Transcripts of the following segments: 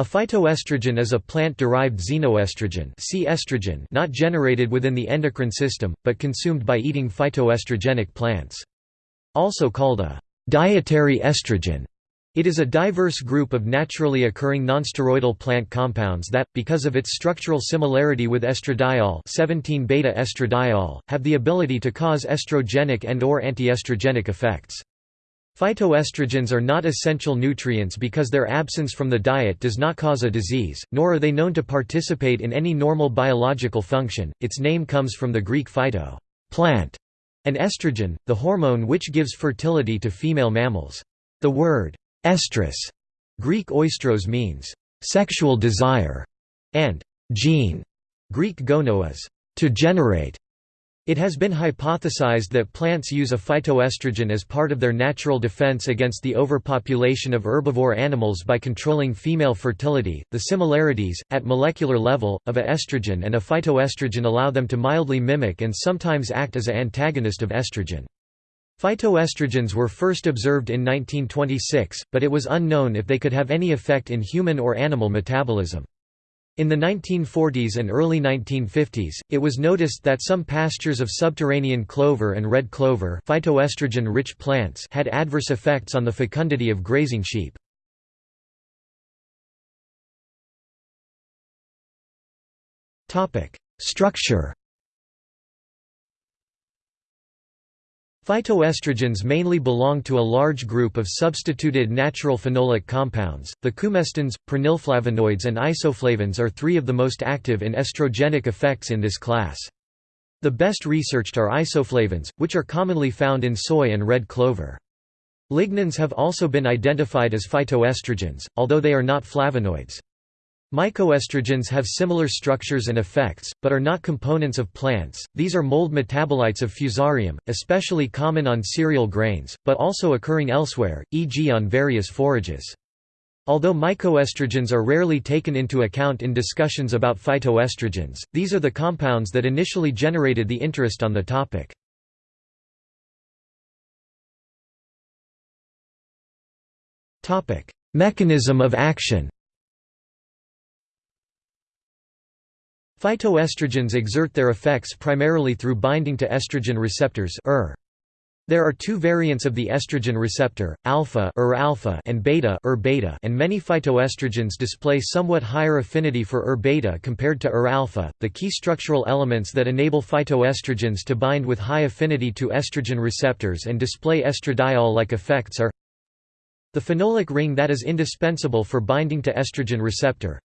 A phytoestrogen is a plant-derived xenoestrogen see estrogen not generated within the endocrine system, but consumed by eating phytoestrogenic plants. Also called a dietary estrogen, it is a diverse group of naturally occurring nonsteroidal plant compounds that, because of its structural similarity with estradiol 17-beta estradiol, have the ability to cause estrogenic and or antiestrogenic effects. Phytoestrogens are not essential nutrients because their absence from the diet does not cause a disease, nor are they known to participate in any normal biological function. Its name comes from the Greek phyto plant, and estrogen, the hormone which gives fertility to female mammals. The word estrus, Greek oistros means sexual desire, and gene, Greek gonos, to generate. It has been hypothesized that plants use a phytoestrogen as part of their natural defense against the overpopulation of herbivore animals by controlling female fertility. The similarities, at molecular level, of a estrogen and a phytoestrogen allow them to mildly mimic and sometimes act as an antagonist of estrogen. Phytoestrogens were first observed in 1926, but it was unknown if they could have any effect in human or animal metabolism. In the 1940s and early 1950s, it was noticed that some pastures of subterranean clover and red clover phytoestrogen-rich plants had adverse effects on the fecundity of grazing sheep. Structure Phytoestrogens mainly belong to a large group of substituted natural phenolic compounds. The coumestans, prenylflavonoids, and isoflavones are three of the most active in estrogenic effects in this class. The best researched are isoflavones, which are commonly found in soy and red clover. Lignans have also been identified as phytoestrogens, although they are not flavonoids. Mycoestrogens have similar structures and effects, but are not components of plants. These are mold metabolites of fusarium, especially common on cereal grains, but also occurring elsewhere, e.g. on various forages. Although mycoestrogens are rarely taken into account in discussions about phytoestrogens, these are the compounds that initially generated the interest on the topic. Mechanism of action Phytoestrogens exert their effects primarily through binding to estrogen receptors ER. There are two variants of the estrogen receptor, alpha, ER alpha and beta, ER beta and many phytoestrogens display somewhat higher affinity for ER beta compared to ER alpha. The key structural elements that enable phytoestrogens to bind with high affinity to estrogen receptors and display estradiol-like effects are the phenolic ring that is indispensable for binding to estrogen receptor,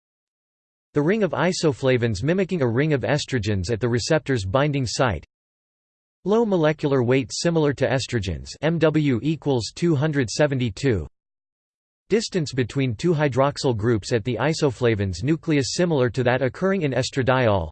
the ring of isoflavones mimicking a ring of estrogens at the receptor's binding site. Low molecular weight similar to estrogens MW equals 272. Distance between two hydroxyl groups at the isoflavones nucleus similar to that occurring in estradiol.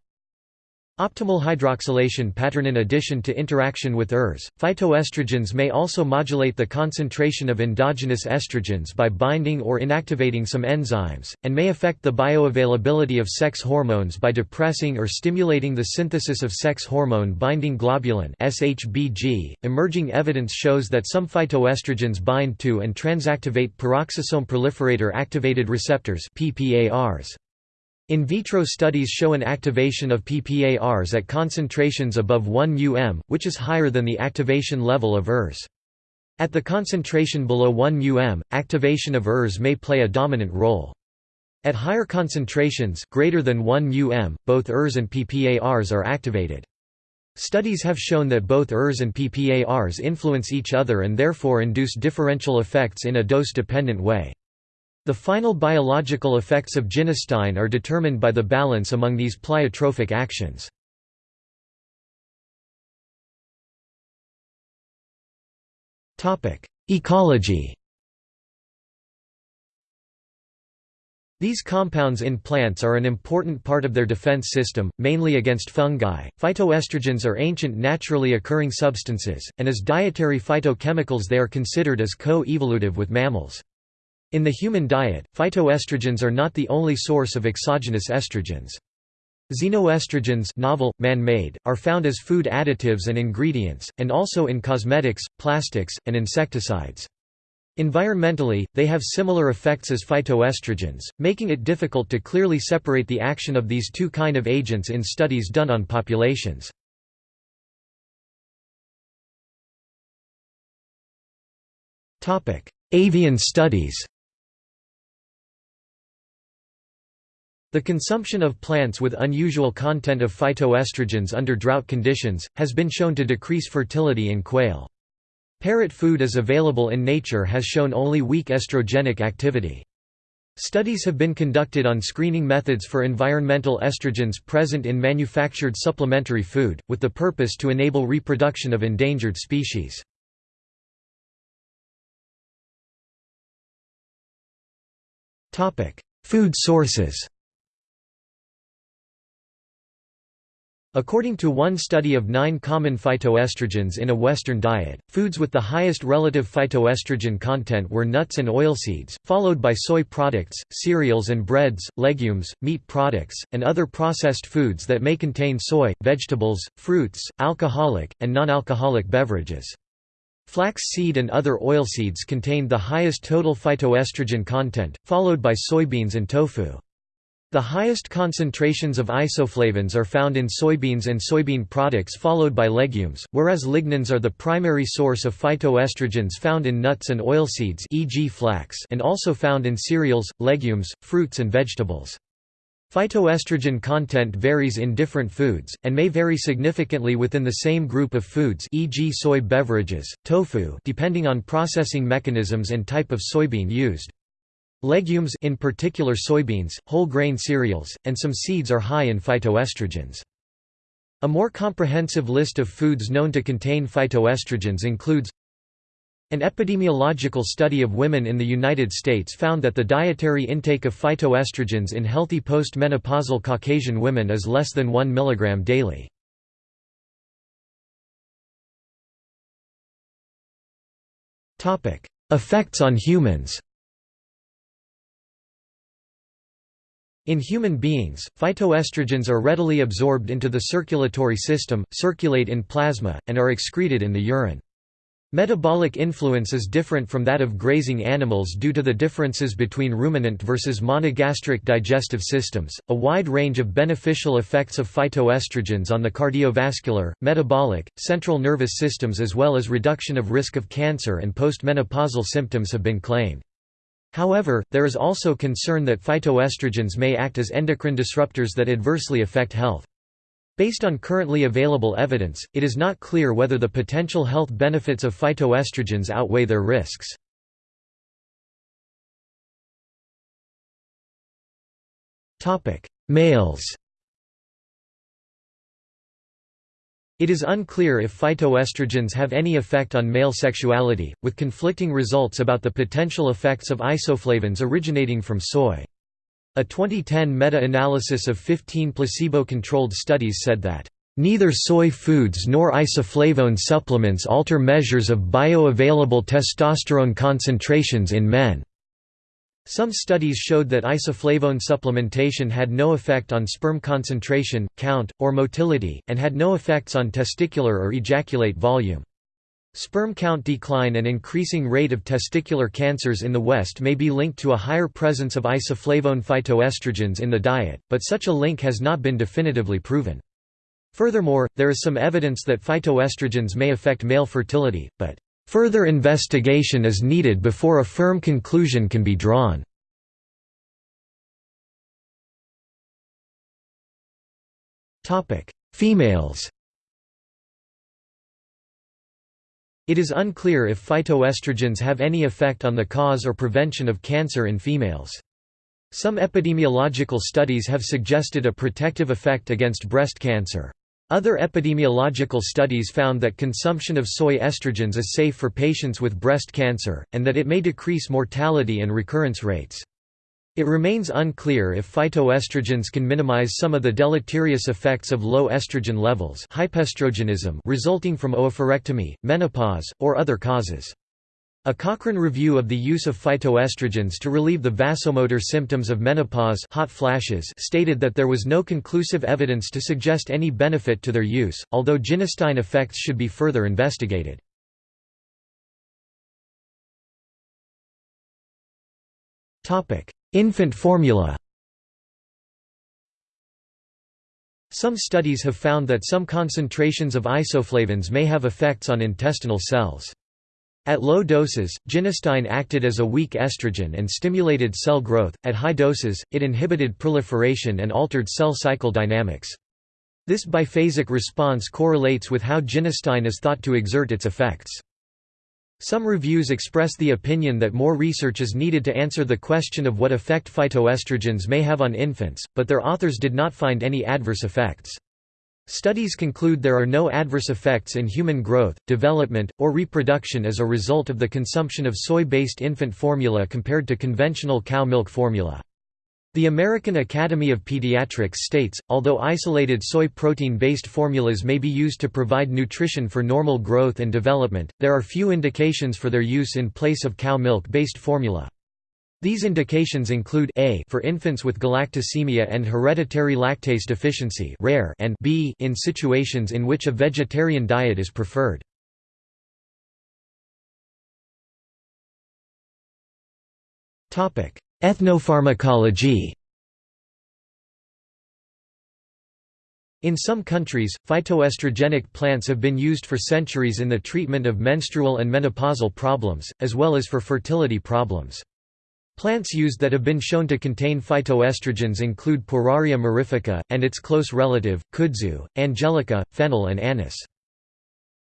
Optimal hydroxylation pattern In addition to interaction with ERs, phytoestrogens may also modulate the concentration of endogenous estrogens by binding or inactivating some enzymes, and may affect the bioavailability of sex hormones by depressing or stimulating the synthesis of sex hormone binding globulin. .Emerging evidence shows that some phytoestrogens bind to and transactivate peroxisome proliferator activated receptors PPARs. In vitro studies show an activation of PPARs at concentrations above 1 um, which is higher than the activation level of ERs. At the concentration below 1 um, activation of ERs may play a dominant role. At higher concentrations greater than 1 um, both ERs and PPARs are activated. Studies have shown that both ERs and PPARs influence each other and therefore induce differential effects in a dose-dependent way. The final biological effects of genistein are determined by the balance among these pleiotropic actions. Ecology These compounds in plants are an important part of their defense system, mainly against fungi. Phytoestrogens are ancient naturally occurring substances, and as dietary phytochemicals they are considered as co-evolutive with mammals. In the human diet, phytoestrogens are not the only source of exogenous estrogens. Xenoestrogens novel, man-made, are found as food additives and ingredients, and also in cosmetics, plastics, and insecticides. Environmentally, they have similar effects as phytoestrogens, making it difficult to clearly separate the action of these two kind of agents in studies done on populations. Avian studies The consumption of plants with unusual content of phytoestrogens under drought conditions, has been shown to decrease fertility in quail. Parrot food as available in nature has shown only weak estrogenic activity. Studies have been conducted on screening methods for environmental estrogens present in manufactured supplementary food, with the purpose to enable reproduction of endangered species. Food sources According to one study of nine common phytoestrogens in a Western diet, foods with the highest relative phytoestrogen content were nuts and oilseeds, followed by soy products, cereals and breads, legumes, meat products, and other processed foods that may contain soy, vegetables, fruits, alcoholic, and non-alcoholic beverages. Flax seed and other oilseeds contained the highest total phytoestrogen content, followed by soybeans and tofu. The highest concentrations of isoflavones are found in soybeans and soybean products followed by legumes, whereas lignans are the primary source of phytoestrogens found in nuts and oilseeds e.g. flax and also found in cereals, legumes, fruits and vegetables. Phytoestrogen content varies in different foods, and may vary significantly within the same group of foods e.g. soy beverages, tofu depending on processing mechanisms and type of soybean used. Legumes in particular soybeans, whole grain cereals, and some seeds are high in phytoestrogens. A more comprehensive list of foods known to contain phytoestrogens includes An epidemiological study of women in the United States found that the dietary intake of phytoestrogens in healthy post-menopausal Caucasian women is less than 1 mg daily. Effects on humans In human beings, phytoestrogens are readily absorbed into the circulatory system, circulate in plasma, and are excreted in the urine. Metabolic influence is different from that of grazing animals due to the differences between ruminant versus monogastric digestive systems. A wide range of beneficial effects of phytoestrogens on the cardiovascular, metabolic, central nervous systems as well as reduction of risk of cancer and postmenopausal symptoms have been claimed. However, there is also concern that phytoestrogens may act as endocrine disruptors that adversely affect health. Based on currently available evidence, it is not clear whether the potential health benefits of phytoestrogens outweigh their risks. Males It is unclear if phytoestrogens have any effect on male sexuality, with conflicting results about the potential effects of isoflavones originating from soy. A 2010 meta-analysis of 15 placebo-controlled studies said that, "...neither soy foods nor isoflavone supplements alter measures of bioavailable testosterone concentrations in men." Some studies showed that isoflavone supplementation had no effect on sperm concentration, count, or motility, and had no effects on testicular or ejaculate volume. Sperm count decline and increasing rate of testicular cancers in the West may be linked to a higher presence of isoflavone phytoestrogens in the diet, but such a link has not been definitively proven. Furthermore, there is some evidence that phytoestrogens may affect male fertility, but Further investigation is needed before a firm conclusion can be drawn. Females It is unclear if phytoestrogens have any effect on the cause or prevention of cancer in females. Some epidemiological studies have suggested a protective effect against breast cancer. Other epidemiological studies found that consumption of soy estrogens is safe for patients with breast cancer, and that it may decrease mortality and recurrence rates. It remains unclear if phytoestrogens can minimize some of the deleterious effects of low estrogen levels resulting from oophorectomy, menopause, or other causes. A Cochrane review of the use of phytoestrogens to relieve the vasomotor symptoms of menopause hot flashes stated that there was no conclusive evidence to suggest any benefit to their use, although genistein effects should be further investigated. Infant formula Some studies have found that some concentrations of isoflavones may have effects on intestinal cells. At low doses, genistein acted as a weak estrogen and stimulated cell growth, at high doses, it inhibited proliferation and altered cell cycle dynamics. This biphasic response correlates with how genistein is thought to exert its effects. Some reviews express the opinion that more research is needed to answer the question of what effect phytoestrogens may have on infants, but their authors did not find any adverse effects. Studies conclude there are no adverse effects in human growth, development, or reproduction as a result of the consumption of soy-based infant formula compared to conventional cow milk formula. The American Academy of Pediatrics states, although isolated soy protein-based formulas may be used to provide nutrition for normal growth and development, there are few indications for their use in place of cow milk-based formula. These indications include A for infants with galactosemia and hereditary lactase deficiency rare and B in situations in which a vegetarian diet is preferred. Topic: Ethnopharmacology In some countries, phytoestrogenic plants have been used for centuries in the treatment of menstrual and menopausal problems, as well as for fertility problems. Plants used that have been shown to contain phytoestrogens include Pueraria mirifica, and its close relative, kudzu, angelica, fennel and anise.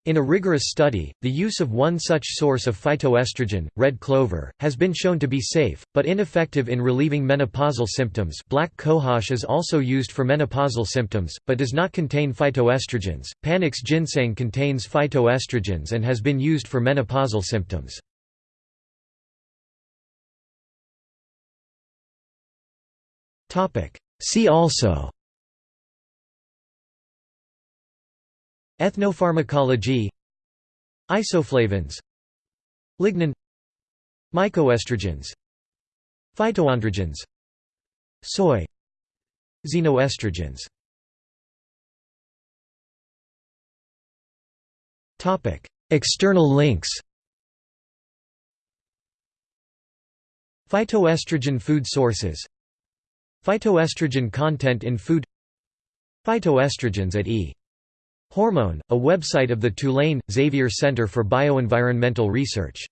In a rigorous study, the use of one such source of phytoestrogen, red clover, has been shown to be safe, but ineffective in relieving menopausal symptoms black cohosh is also used for menopausal symptoms, but does not contain phytoestrogens. Panax ginseng contains phytoestrogens and has been used for menopausal symptoms. See also. Ethnopharmacology. Isoflavones Lignin. Mycoestrogens. Phytoandrogens. Soy. Xenoestrogens. External links. Phytoestrogen food sources Phytoestrogen content in food Phytoestrogens at E. Hormone, a website of the Tulane, Xavier Center for Bioenvironmental Research